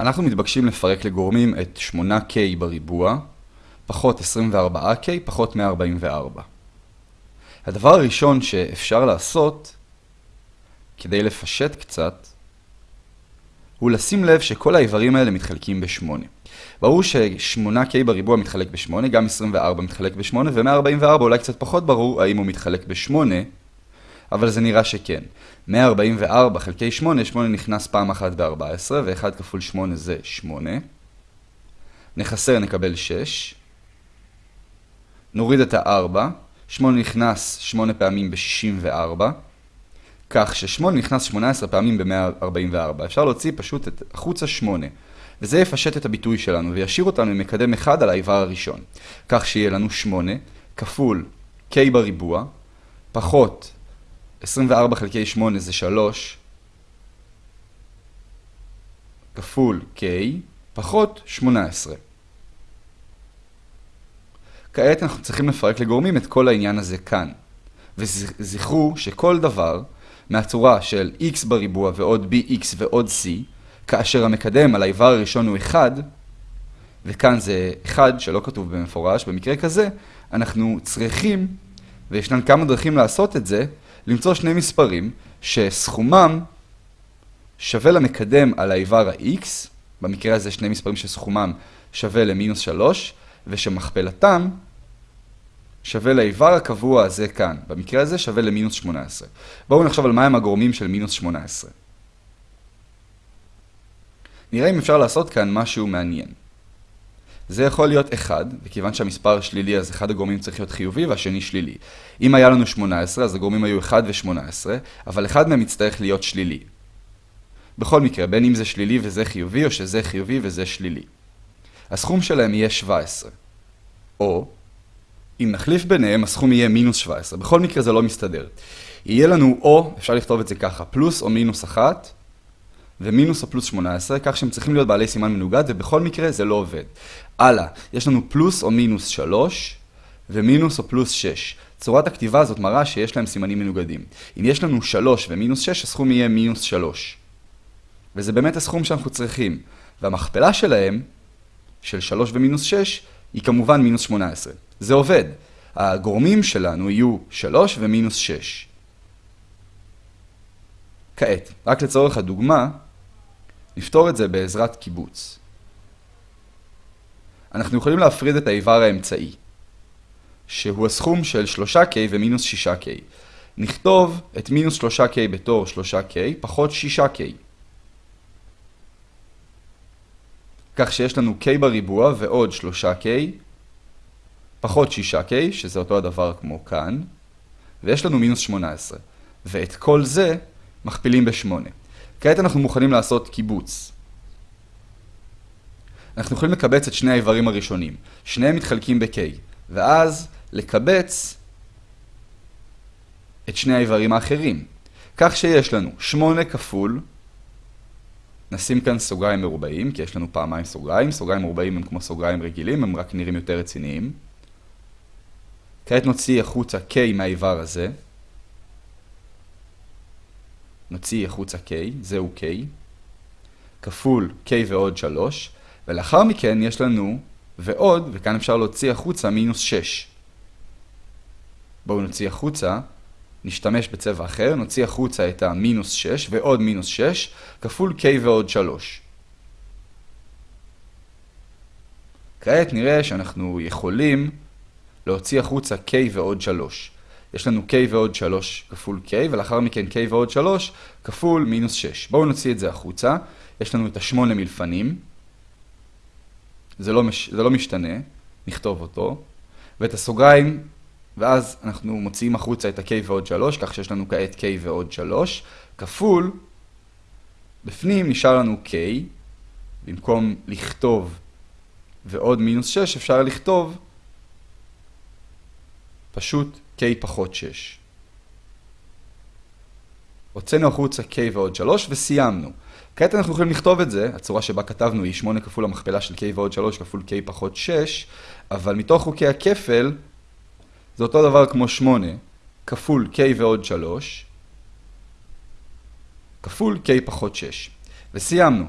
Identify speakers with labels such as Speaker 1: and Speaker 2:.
Speaker 1: אנחנו מתבקשים לפרק לגורמים את 8K בריבוע, פחות 24K, פחות 144. הדבר הראשון שאפשר לעשות, כדי לפשט קצת, הוא לשים לב שכל האיברים האלה מתחלקים ב-8. ברור ש-8K בריבוע מתחלק ב-8, גם 24 מתחלק ב-8, ו-144 אולי קצת פחות ברור האם הוא מתחלק ב-8, אבל זה נראה שכן. 144 חלקי 8, 8 נכנס פעם אחת ב-14, ו-1 כפול 8 זה 8. נחסר נקבל 6. נוריד את ה-4, 8 נכנס 8 פעמים ב-64, כך ש-8 נכנס 18 פעמים ב-144. אפשר להוציא פשוט את החוצה 8. וזה יפשט את הביטוי שלנו וישאיר אותנו עם מקדם 1 על האיבר הראשון. כך שיהיה לנו 8 כפול k בריבוע, פחות 24 חלקי 8 זה 3, כפול k, פחות 18. כעת אנחנו צריכים לפרק לגורמים את כל העניין הזה כאן. וזכרו שכל דבר מהצורה של x בריבוע ועוד bx ועוד c, כאשר המקדם על האיבר הראשון הוא 1, וכאן זה 1 שלא כתוב במפורש, במקרה כזה אנחנו צריכים, וישנן כמה דרכים לעשות את זה, למצוא שני מספרים שסכומם שווה למקדם על האיבר ה-x, במקרה הזה שני מספרים שסכומם שווה למינוס 3, ושמכפלתם שווה לאיבר הקבוע הזה כאן, במקרה הזה שווה למינוס 18. בואו נחשוב על מהם הגורמים של מינוס 18. נראה אם אפשר לעשות כאן משהו מעניין. זה יכול להיות 1, וכיוון שהמספר שלילי אז אחד הגורמים צריך להיות חיובי והשני שלילי. אם היה לנו 18 אז הגורמים היו 1 ו-18, אבל אחד מהם יצטרך להיות שלילי. בכל מקרה, בין אם זה שלילי וזה חיובי, או שזה חיובי וזה שלילי. הסכום שלהם יהיה 17. או, אם נחליף ביניהם, הסכום יהיה מינוס 17. בכל מקרה זה לא מסתדר. יהיה לנו או, אפשר לכתוב את זה ככה, פלוס או מינוס 1, ומינוס או פלוס 18, כך שהם צריכים להיות בעלי סימן מנוגד, ובכל מקרה זה לא עובד. הלאה, יש לנו פלוס או מינוס 3, ומינוס או פלוס 6. צורת הכתיבה הזאת מראה שיש להם סימנים מנוגדים. אם יש לנו 3 ומינוס 6, הסכום יהיה מינוס 3. וזה באמת הסכום שאנחנו צריכים. והמכפלה שלהם, של 3 ומינוס 6, היא כמובן מינוס 18. זה עובד. הגורמים שלנו יהיו 3 ומינוס 6. כעת, רק לצורך הדוגמה, נפתור את זה בעזרת קיבוץ. אנחנו יכולים להפריד את האיבר האמצעי, שהוא הסכום של 3K ומינוס 6K. נכתוב את מינוס 3K בתור 3K פחות 6K. כך שיש לנו K בריבוע ועוד 3K פחות 6K, שזה אותו הדבר כמו כאן, ויש לנו מינוס 18. ואת כל זה מכפילים ב-8. כעת אנחנו מוכנים לעשות קיבוץ. אנחנו יכולים לקבץ את שני האיברים הראשונים. שניהם מתחלקים ב-K, ואז לקבץ את שני האיברים האחרים. כך שיש לנו 8 כפול, נשים כאן סוגריים מרובעים, כי יש לנו פעמיים סוגריים. סוגריים מרובעים הם כמו סוגריים רגילים, הם רק נראים יותר רציניים. כעת נוציא החוצה K מהאיבר הזה. נוציא החוצה K, זהו K, כפול K ועוד 3, ולאחר מכן יש לנו ועוד, וכאן אפשר להוציא החוצה מינוס 6. בואו נוציא החוצה, נשתמש בצבע אחר, נוציא החוצה את המינוס 6 ועוד מינוס 6, כפול K ועוד 3. כעת נראה שאנחנו יכולים להוציא החוצה K ועוד 3. יש לנו K ועוד 3 כפול K, ולאחר מכן K ועוד 3 כפול מינוס 6. בואו נוציא את זה החוצה. יש לנו את ה-8 מלפנים. זה לא, מש... זה לא משתנה, נכתוב אותו. ואת הסוגריים, ואז אנחנו מוציאים החוצה את ה-K ועוד 3, כך שיש לנו כעת K ועוד 3, כפול, בפנים נשאר לנו K, במקום לכתוב ועוד מינוס 6, אפשר לכתוב פשוט k פחות 6. הוצאנו החוצה k ועוד 3 וסיימנו. כעת אנחנו יכולים לכתוב את זה, הצורה שבה כתבנו היא 8 כפול המכפלה של k ועוד 3 כפול k פחות 6, אבל מתוך חוקי הכפל זה אותו דבר כמו 8 כפול k ועוד 3 כפול k פחות 6. וסיימנו.